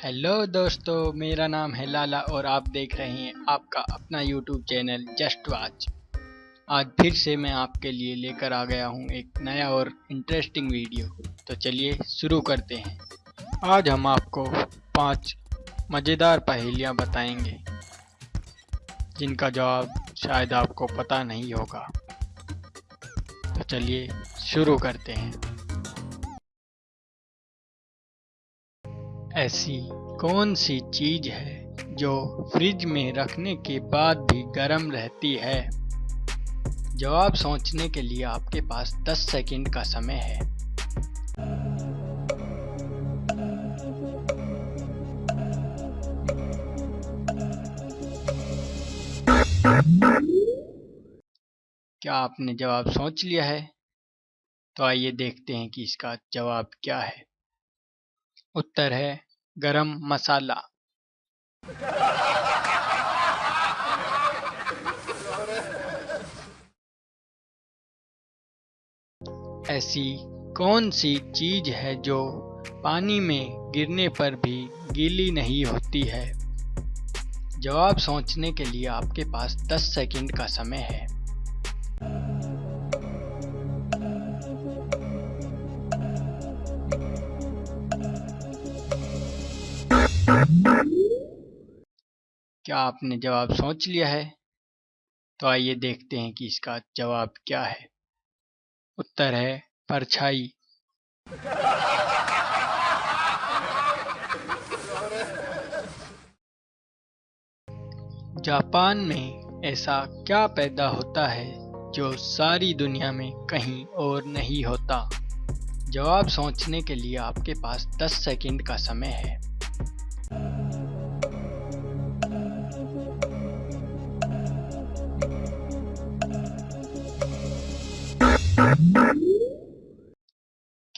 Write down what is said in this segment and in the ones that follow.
Hello दोस्तों, मेरा नाम है लाला और आप देख रहे हैं आपका अपना यूट्यूब चैनल जस्ट वाच आज फिर से मैं आपके लिए लेकर आ गया हूँ एक नया और इंटरेस्टिंग वीडियो तो चलिए शुरू करते हैं। आज हम आपको पाँच मज़ेदार पहेलियाँ बताएँगे, जिनका जवाब शायद आपको पता नहीं होगा। तो चलिए शुरू करते हैं। ऐसी कौन सी चीज़ है जो फ्रिज में रखने के बाद भी गर्म रहती है? जवाब सोचने के लिए आपके पास 10 सेकंड का समय है। क्या आपने जवाब सोच लिया है? तो आइए देखते हैं कि इसका जवाब क्या है। उत्तर है गरम मसाला। ऐसी कौन सी चीज़ है जो पानी में गिरने पर भी गीली नहीं होती है? जवाब सोचने के लिए आपके पास 10 सेकंड का समय है। क्या आपने जवाब सोच लिया है? तो आइए देखते हैं कि इसका जवाब क्या है। उत्तर है परछाई। जापान में ऐसा क्या पैदा होता है जो सारी दुनिया में कहीं और नहीं होता? जवाब सोचने के लिए आपके पास 10 सेकंड का समय है।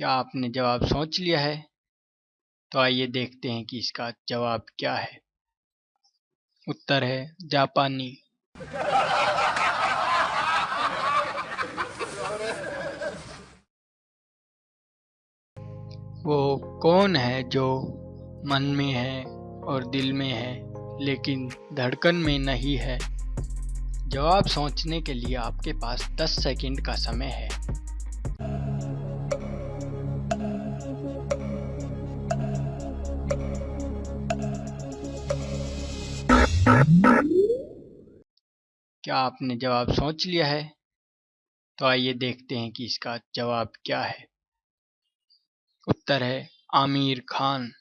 क्या आपने जवाब सोच लिया है? तो आइए देखते हैं कि इसका जवाब क्या है। उत्तर है जापानी। वो कौन है जो मन में है और दिल में है, लेकिन धड़कन में नहीं है? जवाब सोचने के लिए आपके पास 10 सेकंड का समय है। क्या आपने जवाब सोच लिया है? तो आइए देखते हैं कि इसका जवाब क्या है। उत्तर है, आमिर खान।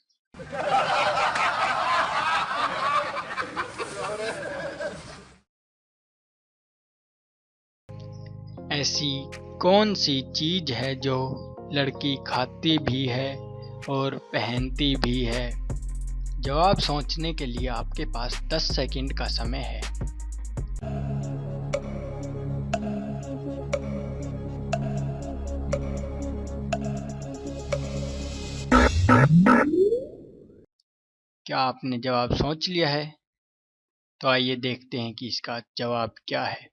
ऐसी कौन सी चीज़ है जो लड़की खाती भी है और पहनती भी है? जवाब सोचने के लिए आपके पास 10 सेकंड का समय है। क्या आपने जवाब सोच लिया है? तो आइए देखते हैं कि इसका जवाब क्या है।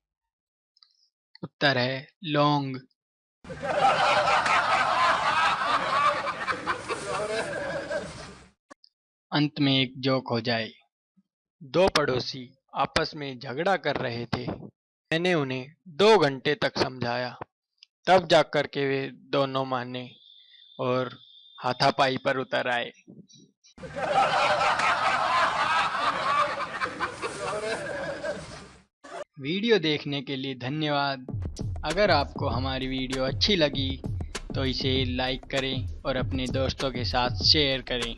उत्तर है लौंग। अंत में एक जोक हो जाए। दो पड़ोसी आपस में झगड़ा कर रहे थे। मैंने उन्हें दो घंटे तक समझाया। तब जाकर के वे दोनों माने और हाथापाई पर उतर आए। वीडियो देखने के लिए धन्यवाद। अगर आपको हमारी वीडियो अच्छी लगी तो इसे लाइक करें और अपने दोस्तों के साथ शेयर करें।